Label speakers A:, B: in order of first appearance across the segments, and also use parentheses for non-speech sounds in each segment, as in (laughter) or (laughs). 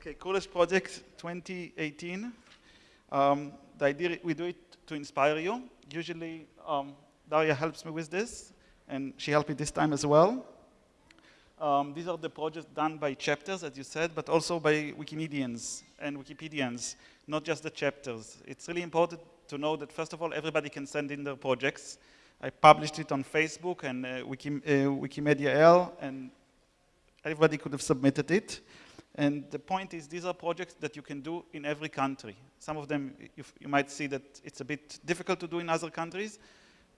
A: Okay, coolest project 2018. Um, the idea, we do it to inspire you. Usually, um, Daria helps me with this, and she helped me this time as well. Um, these are the projects done by chapters, as you said, but also by Wikimedians and Wikipedians, not just the chapters. It's really important to know that, first of all, everybody can send in their projects. I published it on Facebook and uh, uh, Wikimedia L, and everybody could have submitted it. And the point is, these are projects that you can do in every country. Some of them, you, you might see that it's a bit difficult to do in other countries,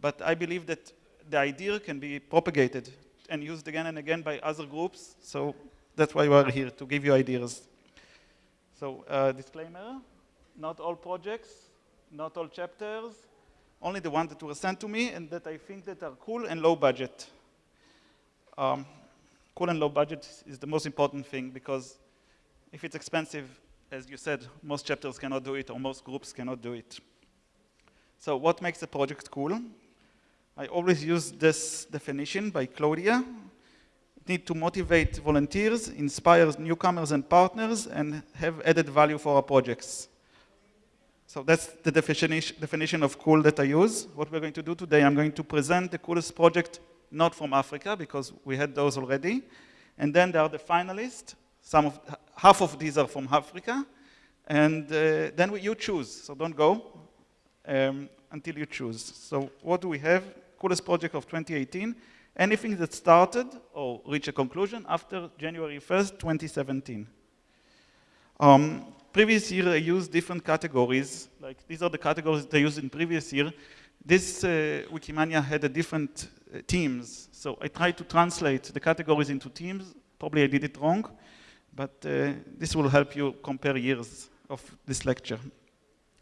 A: but I believe that the idea can be propagated and used again and again by other groups. So that's why we're here, to give you ideas. So uh, disclaimer, not all projects, not all chapters, only the ones that were sent to me and that I think that are cool and low budget. Um, cool and low budget is the most important thing because if it's expensive, as you said, most chapters cannot do it or most groups cannot do it. So what makes a project cool? I always use this definition by Claudia. It need to motivate volunteers, inspire newcomers and partners, and have added value for our projects. So that's the definition, definition of cool that I use. What we're going to do today, I'm going to present the coolest project not from Africa, because we had those already. And then there are the finalists. Some of, half of these are from Africa. And uh, then we, you choose, so don't go um, until you choose. So what do we have? coolest project of 2018, anything that started or reached a conclusion after January 1st, 2017. Um, previous year I used different categories, like these are the categories I used in previous year. This uh, Wikimania had a different uh, teams, so I tried to translate the categories into teams. Probably I did it wrong, but uh, this will help you compare years of this lecture.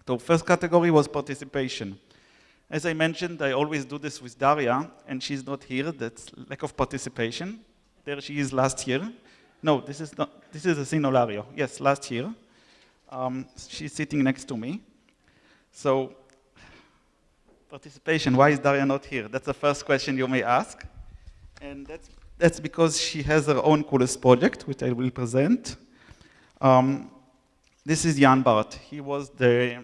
A: So first category was participation. As I mentioned, I always do this with Daria, and she's not here. That's lack of participation. There she is last year. No, this is not. This is a Sinolario. Yes, last year. Um, she's sitting next to me. So, participation. Why is Daria not here? That's the first question you may ask, and that's that's because she has her own coolest project, which I will present. Um, this is Jan Bart. He was the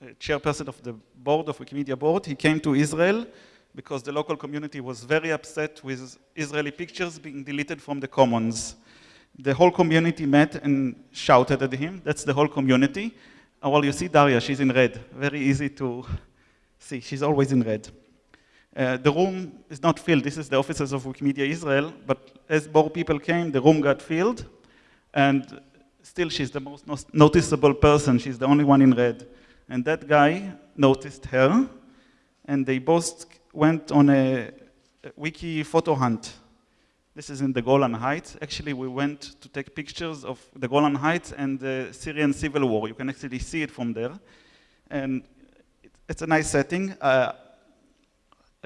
A: uh, chairperson of the board of Wikimedia board. He came to Israel because the local community was very upset with Israeli pictures being deleted from the commons. The whole community met and shouted at him. That's the whole community. Oh, well, you see Daria, she's in red. Very easy to see. She's always in red. Uh, the room is not filled. This is the offices of Wikimedia Israel. But as more people came, the room got filled. And still, she's the most noticeable person. She's the only one in red. And that guy noticed her, and they both went on a, a wiki photo hunt. This is in the Golan Heights. Actually, we went to take pictures of the Golan Heights and the Syrian civil war. You can actually see it from there. And it, it's a nice setting. Uh,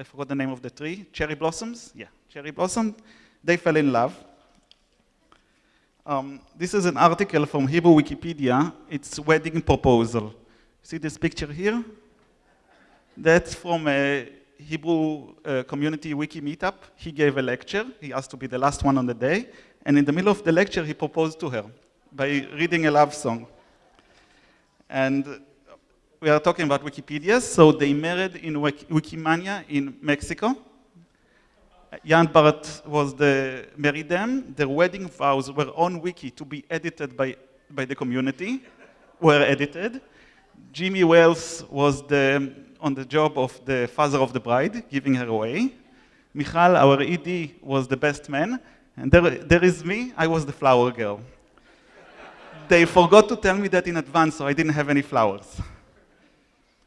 A: I forgot the name of the tree. Cherry blossoms? Yeah, cherry blossom. They fell in love. Um, this is an article from Hebrew Wikipedia. It's wedding proposal. See this picture here? That's from a Hebrew uh, community wiki meetup. He gave a lecture. He asked to be the last one on the day. And in the middle of the lecture, he proposed to her by reading a love song. And we are talking about Wikipedia. So they married in Wikimania in Mexico. Jan Bart was the married them. Their wedding vows were on Wiki to be edited by, by the community, were edited. Jimmy Wales was the, on the job of the father of the bride, giving her away. Michal, our ED, was the best man. And there, there is me, I was the flower girl. they forgot to tell me that in advance, so I didn't have any flowers.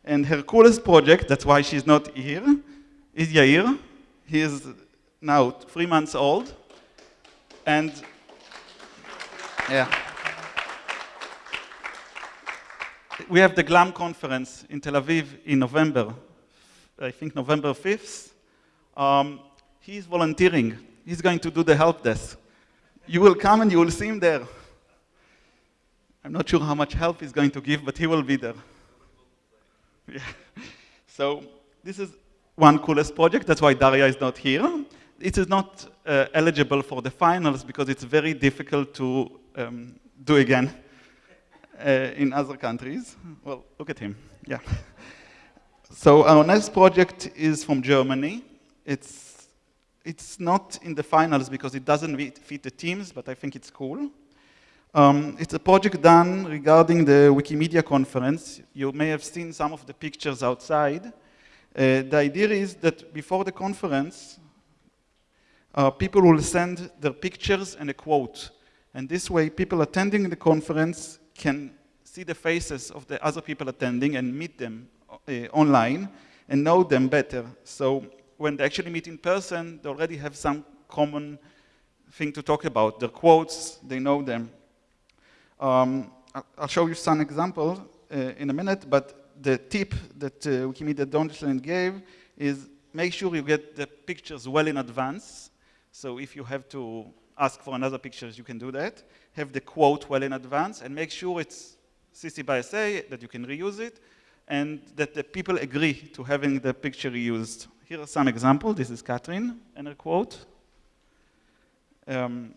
A: And her coolest project, that's why she's not here, is Yair. He is now three months old. And yeah. we have the GLAM conference in Tel Aviv in November, I think November 5th. Um, he's volunteering. He's going to do the help desk. You will come and you will see him there. I'm not sure how much help he's going to give, but he will be there. Yeah. (laughs) So this is one coolest project. That's why Daria is not here. It is not uh, eligible for the finals because it's very difficult to um, do again uh, in other countries. Well, look at him, yeah. So our next project is from Germany. It's, it's not in the finals because it doesn't fit the teams, but I think it's cool. Um, it's a project done regarding the Wikimedia conference. You may have seen some of the pictures outside. Uh, the idea is that before the conference, uh, people will send their pictures and a quote. And this way, people attending the conference can see the faces of the other people attending and meet them uh, online and know them better. So when they actually meet in person, they already have some common thing to talk about. Their quotes, they know them. Um, I'll show you some examples uh, in a minute, but the tip that uh, Wikimedia Deutschland gave is make sure you get the pictures well in advance. So if you have to ask for another pictures, you can do that. Have the quote well in advance and make sure it's CC by SA, that you can reuse it, and that the people agree to having the picture reused. Here are some examples. This is Catherine and her quote. Um,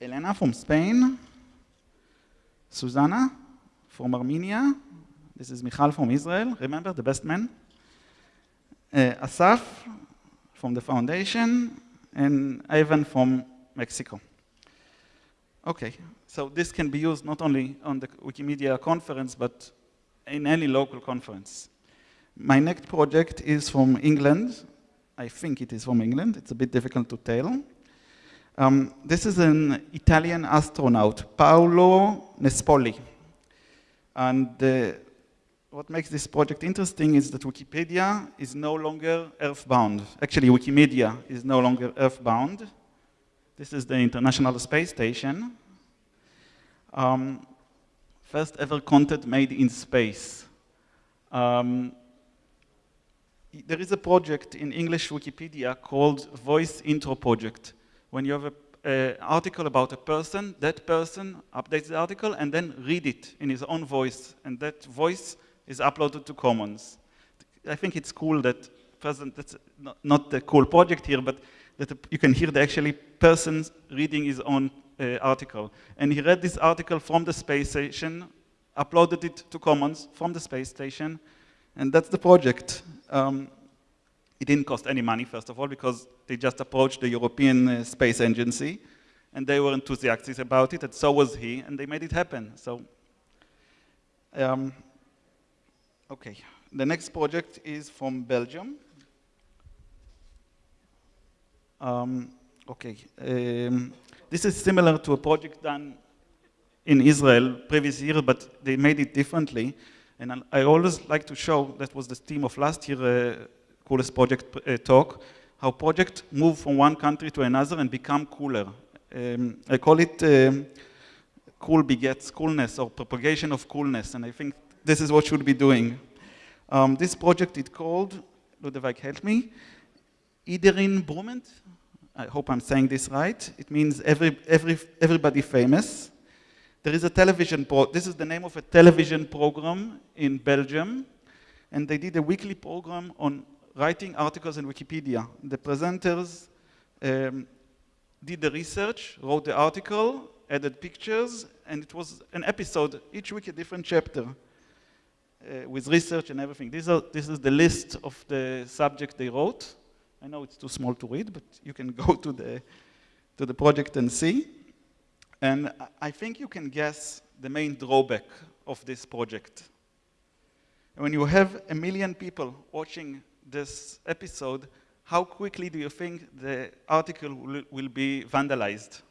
A: Elena from Spain. Susanna from Armenia. This is Michal from Israel. Remember, the best man. Uh, Asaf from the foundation. And Ivan from Mexico. Okay, so this can be used not only on the Wikimedia conference, but in any local conference. My next project is from England. I think it is from England. It's a bit difficult to tell. Um, this is an Italian astronaut, Paolo Nespoli. And uh, what makes this project interesting is that Wikipedia is no longer earthbound. Actually, Wikimedia is no longer earthbound. This is the International Space Station. Um, first ever content made in space. Um, there is a project in English Wikipedia called Voice Intro Project. When you have an article about a person, that person updates the article and then read it in his own voice. And that voice is uploaded to Commons. I think it's cool that present, that's not, not the cool project here, but that you can hear the actually person reading his own uh, article. And he read this article from the space station, uploaded it to Commons from the space station, and that's the project. Um, it didn't cost any money, first of all, because they just approached the European uh, Space Agency, and they were enthusiastic about it, and so was he, and they made it happen. So, um, okay. The next project is from Belgium. Um, okay. Um, this is similar to a project done in Israel previous year, but they made it differently. And I always like to show, that was the theme of last year, uh, coolest project uh, talk, how projects move from one country to another and become cooler. Um, I call it um, cool begets coolness or propagation of coolness, and I think this is what should be doing. Um, this project is called, Ludovic help me, Iedereen Beroemd, I hope I'm saying this right. It means every, every, everybody famous. There is a television, pro this is the name of a television program in Belgium, and they did a weekly program on writing articles in Wikipedia. The presenters um, did the research, wrote the article, added pictures, and it was an episode, each week a different chapter, uh, with research and everything. Are, this is the list of the subject they wrote. I know it's too small to read, but you can (laughs) go to the, to the project and see. And I think you can guess the main drawback of this project. When you have a million people watching this episode, how quickly do you think the article will, be vandalized?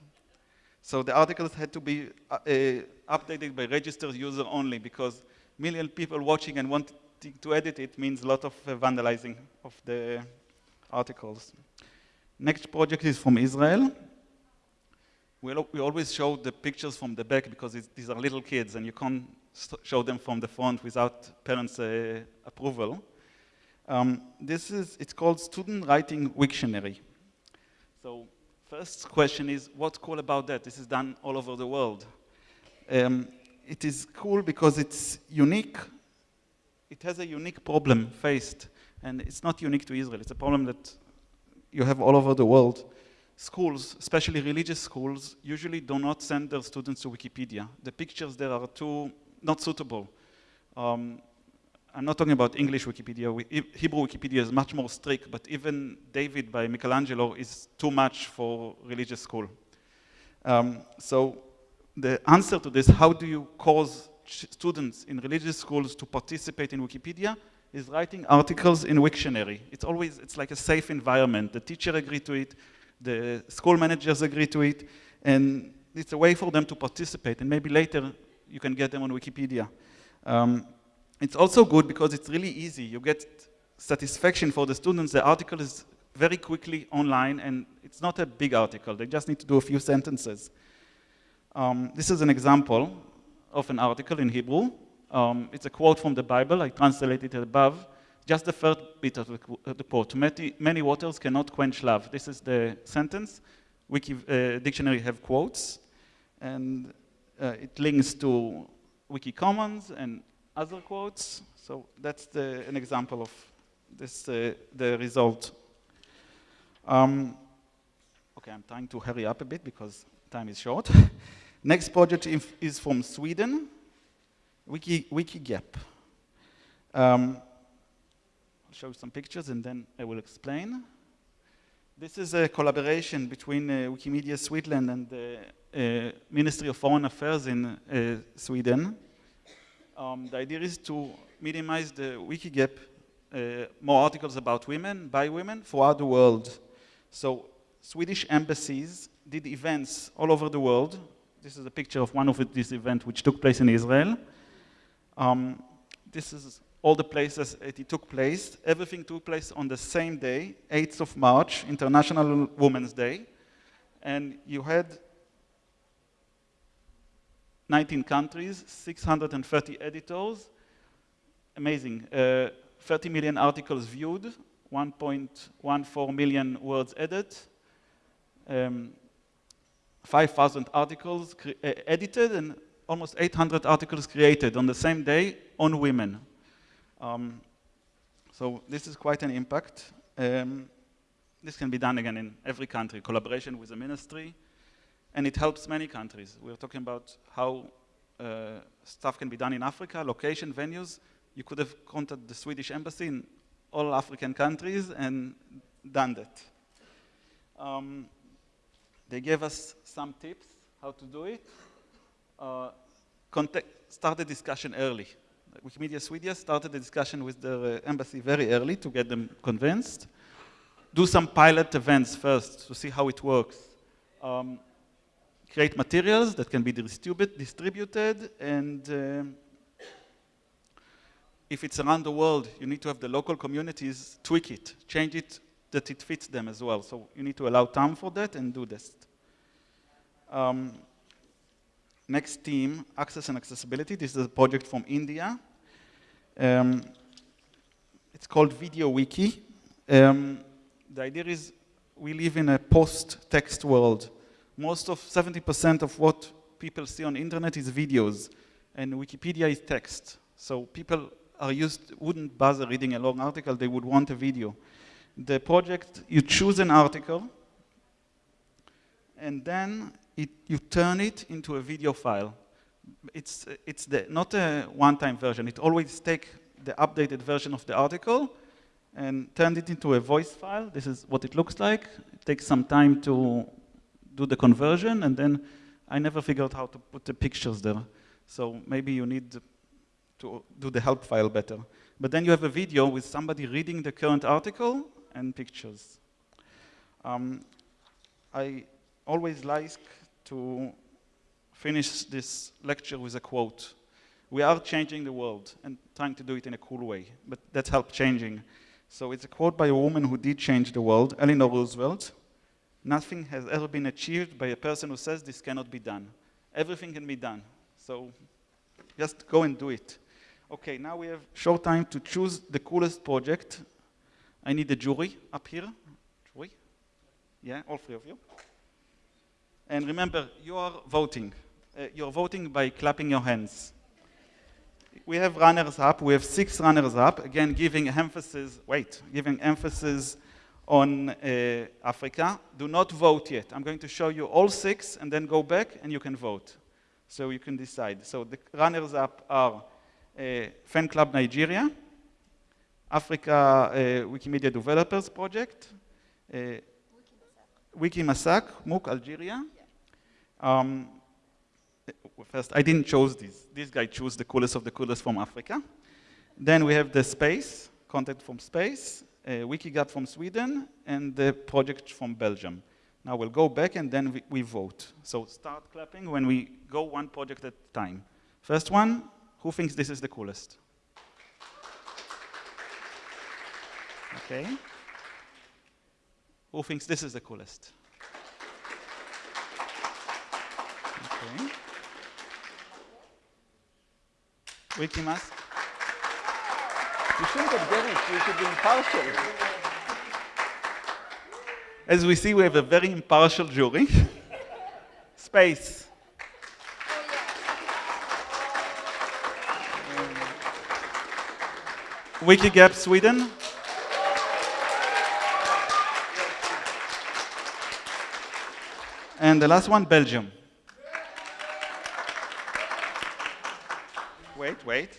A: So the articles had to be uh, uh, updated by registered user only because million people watching and wanting to edit it means a lot of uh, vandalizing of the articles. Next project is from Israel. We, we always show the pictures from the back because these are little kids and you can't show them from the front without parents' uh, approval. Um, this is, it's called Student Writing Wiktionary. So first question is, what's cool about that? This is done all over the world. Um, it is cool because it's unique. It has a unique problem faced and it's not unique to Israel. It's a problem that you have all over the world. schools, especially religious schools, usually do not send their students to Wikipedia. The pictures there are too not suitable. Um, I'm not talking about English Wikipedia. Hebrew Wikipedia is much more strict, but even David by Michelangelo is too much for religious school. Um, so the answer to this, how do you cause students in religious schools to participate in Wikipedia, is writing articles in Wiktionary. It's always, it's like a safe environment. The teacher agree to it, the school managers agree to it, and it's a way for them to participate, and maybe later you can get them on Wikipedia. Um, it's also good because it's really easy. You get satisfaction for the students. The article is very quickly online and it's not a big article. They just need to do a few sentences. Um, this is an example of an article in Hebrew. Um, it's a quote from the Bible. I translated it above. Just the first bit of the, quote. Many, many, waters cannot quench love. This is the sentence. Wiki uh, dictionary have quotes. And uh, it links to Wiki Commons and other quotes. So that's the, an example of this, uh, the result. Um, okay, I'm trying to hurry up a bit because time is short. (laughs) Next project is from Sweden, Wiki, WikiGap. Um, I'll show some pictures and then I will explain. This is a collaboration between uh, Wikimedia Sweden and the uh, Ministry of Foreign Affairs in uh, Sweden. Um, the idea is to minimize the Wikigap, uh, more articles about women, by women, throughout the world. So Swedish embassies did events all over the world. This is a picture of one of these events which took place in Israel. Um, this is all the places it took place. Everything took place on the same day, 8th of March, International Women's Day. And you had 19 countries, 630 editors, amazing. Uh, 30 million articles viewed, 1.14 million words added, um, 5,000 articles uh, edited, and almost 800 articles created on the same day on women. Um, so this is quite an impact. Um, this can be done again in every country, collaboration with the ministry, and it helps many countries. We're talking about how uh, stuff can be done in Africa, location, venues. You could have contacted the Swedish embassy in all African countries and done that. Um, they gave us some tips how to do it. Uh, start the discussion early. Wikimedia Sweden started the discussion with the uh, embassy very early to get them convinced. Do some pilot events first to see how it works. Um, create materials that can be distribute, distributed and um, if it's around the world, you need to have the local communities tweak it, change it that it fits them as well. So you need to allow time for that and do this. Um, next team, access and accessibility. This is a project from India. Um, it's called Video Wiki. Um, the idea is we live in a post-text world most of 70% of what people see on internet is videos, and Wikipedia is text. So people are used, wouldn't bother reading a long article, they would want a video. The project, you choose an article, and then it, you turn it into a video file. It's, it's the, not a one-time version. It always take the updated version of the article and turn it into a voice file. This is what it looks like. It takes some time to do the conversion, and then I never figured out how to put the pictures there. So maybe you need to do the help file better. But then you have a video with somebody reading the current article and pictures. Um, I always like to finish this lecture with a quote. We are changing the world and trying to do it in a cool way, but that helps changing. So it's a quote by a woman who did change the world, Eleanor Roosevelt. Nothing has ever been achieved by a person who says this cannot be done. Everything can be done. So just go and do it. Okay, now we have short time to choose the coolest project. I need the jury up here. Jury? Yeah, all three of you. And remember, you are voting. Uh, you're voting by clapping your hands. We have runners up. We have six runners up. Again, giving emphasis, wait, giving emphasis on uh, Africa. Do not vote yet. I'm going to show you all six and then go back and you can vote. So you can decide. So the runners-up are uh, Fan Club Nigeria, Africa uh, Wikimedia Developers Project, uh, Wikimasak, MOOC Algeria. Um, first, I didn't choose this. This guy chose the coolest of the coolest from Africa. Then we have the space, content from space, uh, Wikigap from Sweden, and the project from Belgium. Now we'll go back and then we, we, vote. So start clapping when we go one project at a time. First one, who thinks this is the coolest? Okay. Who thinks this is the coolest? Okay. Wikimask.
B: You shouldn't have done it. You should be impartial.
A: As we see, we have a very impartial jury. Space. Wikigap Sweden. And the last one, Belgium. Wait, wait.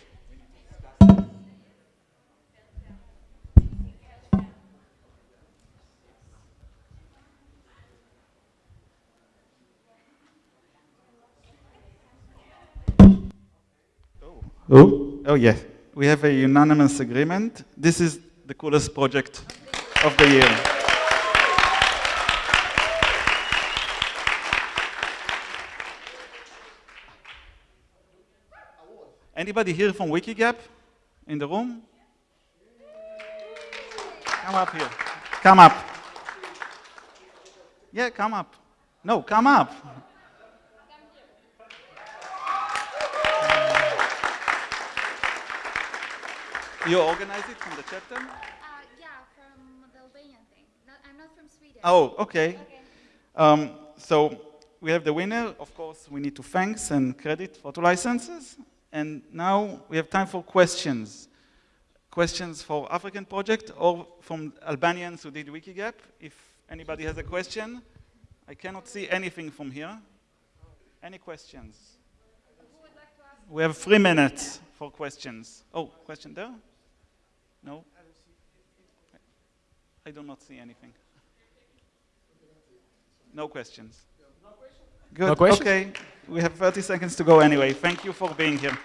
A: Oh. We have a unanimous agreement. This is the coolest project of the year. Anybody here from Wikigap in the room? Come up here. Come up. Yeah, come up. No, come up. You organize it from the chapter? Uh,
C: yeah, from the Albanian thing. I'm not from Sweden.
A: Oh, okay. okay. Um, so we have the winner. Of course, we need to thanks and credit for two licenses. And now we have time for questions. Questions for African project or from Albanians who did Wikigap. If anybody has a question, I cannot see anything from here. Any questions? We have three minutes for questions. Oh, question there? No? I do not see anything. No questions. Good.
D: No questions?
A: Okay. We have 30 seconds to go anyway. Thank you for being here.